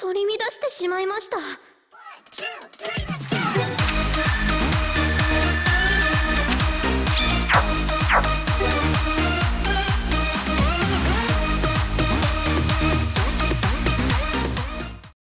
取り乱してしまいました。